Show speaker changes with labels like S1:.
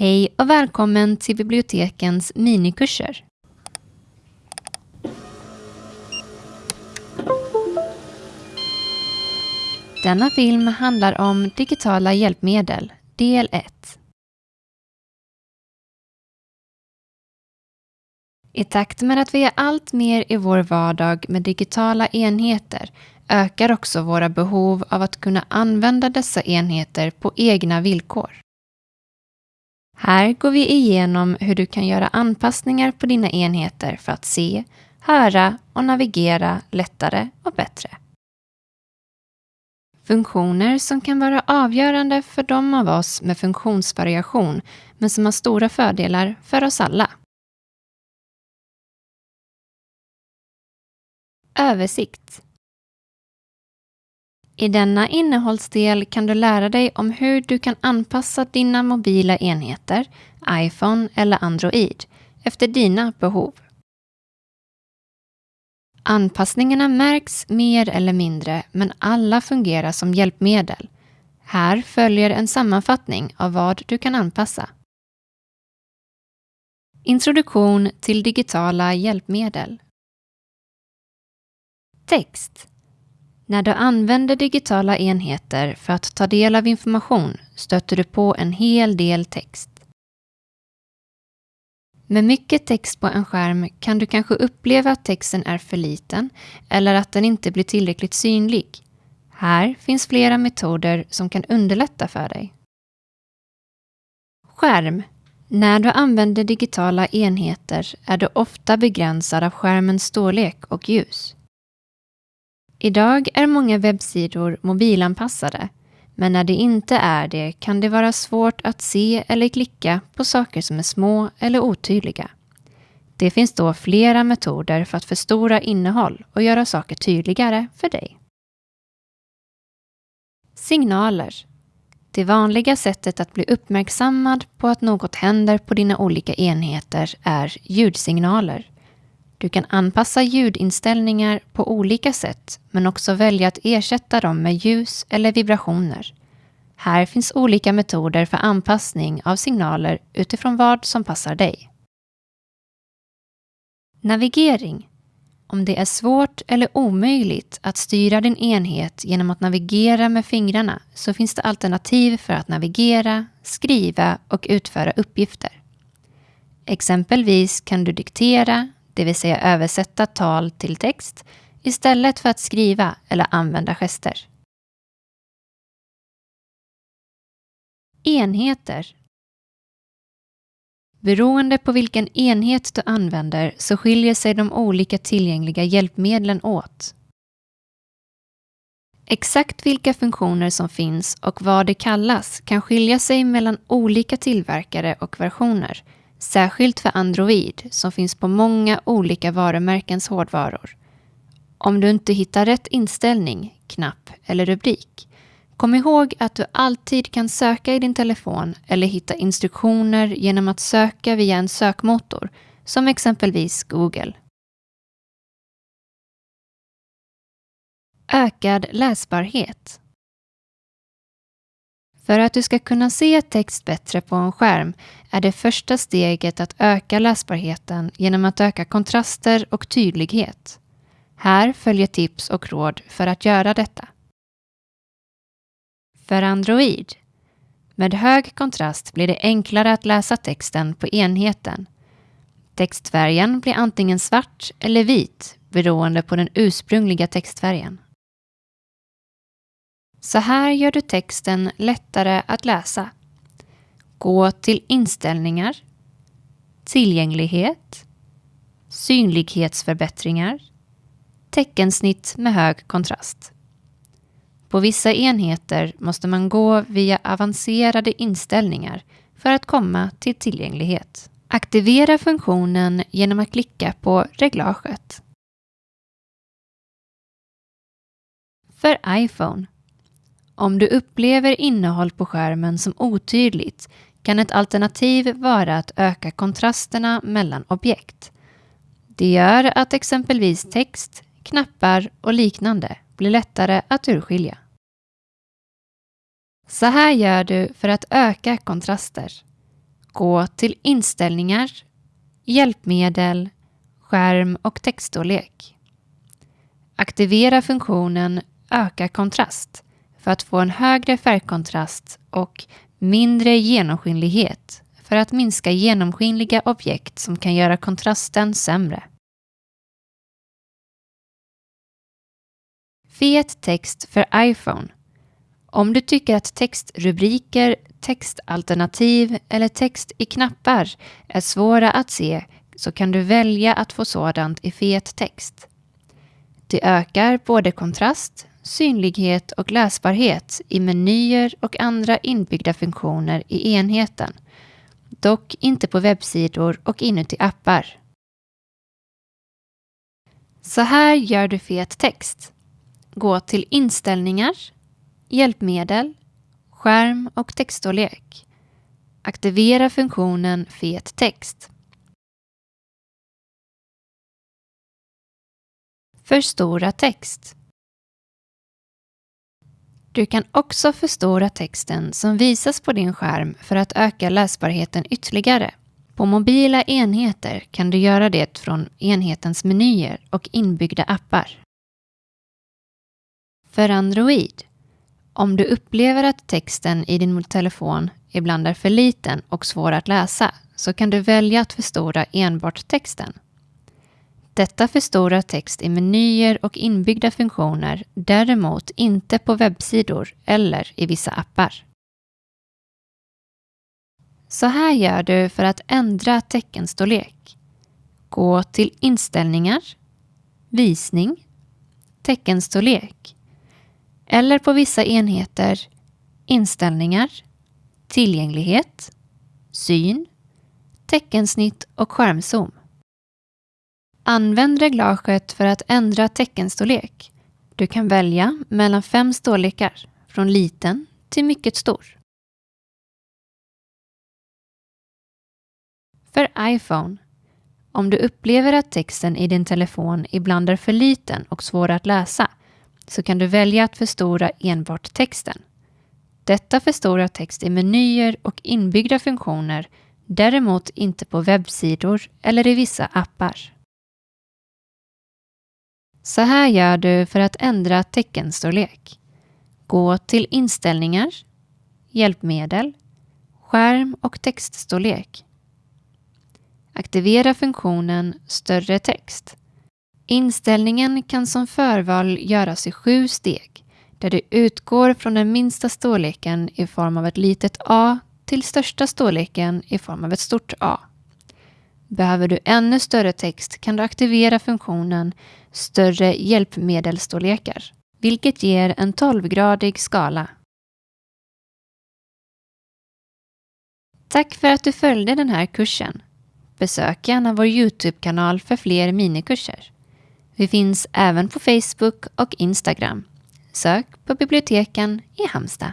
S1: Hej och välkommen till bibliotekens minikurser. Denna film handlar om digitala hjälpmedel, del 1. I takt med att vi är allt mer i vår vardag med digitala enheter ökar också våra behov av att kunna använda dessa enheter på egna villkor. Här går vi igenom hur du kan göra anpassningar på dina enheter för att se, höra och navigera lättare och bättre. Funktioner som kan vara avgörande för de av oss med funktionsvariation men som har stora fördelar för oss alla. Översikt i denna innehållsdel kan du lära dig om hur du kan anpassa dina mobila enheter, iPhone eller Android, efter dina behov. Anpassningarna märks mer eller mindre, men alla fungerar som hjälpmedel. Här följer en sammanfattning av vad du kan anpassa. Introduktion till digitala hjälpmedel. Text när du använder digitala enheter för att ta del av information stöter du på en hel del text. Med mycket text på en skärm kan du kanske uppleva att texten är för liten eller att den inte blir tillräckligt synlig. Här finns flera metoder som kan underlätta för dig. Skärm. När du använder digitala enheter är du ofta begränsad av skärmens storlek och ljus. Idag är många webbsidor mobilanpassade, men när det inte är det kan det vara svårt att se eller klicka på saker som är små eller otydliga. Det finns då flera metoder för att förstora innehåll och göra saker tydligare för dig. Signaler. Det vanliga sättet att bli uppmärksammad på att något händer på dina olika enheter är ljudsignaler. Du kan anpassa ljudinställningar på olika sätt men också välja att ersätta dem med ljus eller vibrationer. Här finns olika metoder för anpassning av signaler utifrån vad som passar dig. Navigering. Om det är svårt eller omöjligt att styra din enhet genom att navigera med fingrarna så finns det alternativ för att navigera, skriva och utföra uppgifter. Exempelvis kan du diktera, det vill säga översätta tal till text, istället för att skriva eller använda gester. Enheter Beroende på vilken enhet du använder så skiljer sig de olika tillgängliga hjälpmedlen åt. Exakt vilka funktioner som finns och vad det kallas kan skilja sig mellan olika tillverkare och versioner Särskilt för Android som finns på många olika varumärkens hårdvaror. Om du inte hittar rätt inställning, knapp eller rubrik, kom ihåg att du alltid kan söka i din telefon eller hitta instruktioner genom att söka via en sökmotor, som exempelvis Google. Ökad läsbarhet för att du ska kunna se text bättre på en skärm är det första steget att öka läsbarheten genom att öka kontraster och tydlighet. Här följer tips och råd för att göra detta. För Android. Med hög kontrast blir det enklare att läsa texten på enheten. Textfärgen blir antingen svart eller vit beroende på den ursprungliga textfärgen. Så här gör du texten lättare att läsa. Gå till Inställningar, Tillgänglighet, Synlighetsförbättringar, Teckensnitt med hög kontrast. På vissa enheter måste man gå via avancerade inställningar för att komma till tillgänglighet. Aktivera funktionen genom att klicka på reglaget. För iPhone om du upplever innehåll på skärmen som otydligt kan ett alternativ vara att öka kontrasterna mellan objekt. Det gör att exempelvis text, knappar och liknande blir lättare att urskilja. Så här gör du för att öka kontraster. Gå till Inställningar, Hjälpmedel, Skärm och textstorlek. Aktivera funktionen Öka kontrast för att få en högre färgkontrast och mindre genomskinlighet för att minska genomskinliga objekt som kan göra kontrasten sämre. Fet text för iPhone. Om du tycker att textrubriker, textalternativ eller text i knappar är svåra att se så kan du välja att få sådant i fet text. Det ökar både kontrast, synlighet och läsbarhet i menyer och andra inbyggda funktioner i enheten. Dock inte på webbsidor och inuti appar. Så här gör du fet text. Gå till Inställningar, Hjälpmedel, Skärm och textstorlek. Aktivera funktionen Fet text. Förstora text. Du kan också förstora texten som visas på din skärm för att öka läsbarheten ytterligare. På mobila enheter kan du göra det från enhetens menyer och inbyggda appar. För Android. Om du upplever att texten i din telefon ibland är för liten och svår att läsa så kan du välja att förstora enbart texten. Detta förstorar text i menyer och inbyggda funktioner, däremot inte på webbsidor eller i vissa appar. Så här gör du för att ändra teckenstorlek. Gå till Inställningar, Visning, Teckenstorlek eller på vissa enheter Inställningar, Tillgänglighet, Syn, Teckensnitt och skärmzoom. Använd reglaget för att ändra teckenstorlek. Du kan välja mellan fem storlekar, från liten till mycket stor. För iPhone. Om du upplever att texten i din telefon ibland är för liten och svår att läsa så kan du välja att förstora enbart texten. Detta förstorar text i menyer och inbyggda funktioner, däremot inte på webbsidor eller i vissa appar. Så här gör du för att ändra teckenstorlek. Gå till Inställningar, Hjälpmedel, Skärm och textstorlek. Aktivera funktionen Större text. Inställningen kan som förval göras i sju steg där du utgår från den minsta storleken i form av ett litet a till största storleken i form av ett stort A. Behöver du ännu större text kan du aktivera funktionen Större hjälpmedelsstorlekar, vilket ger en 12-gradig skala. Tack för att du följde den här kursen. Besök gärna vår Youtube-kanal för fler minikurser. Vi finns även på Facebook och Instagram. Sök på biblioteken i Halmstad.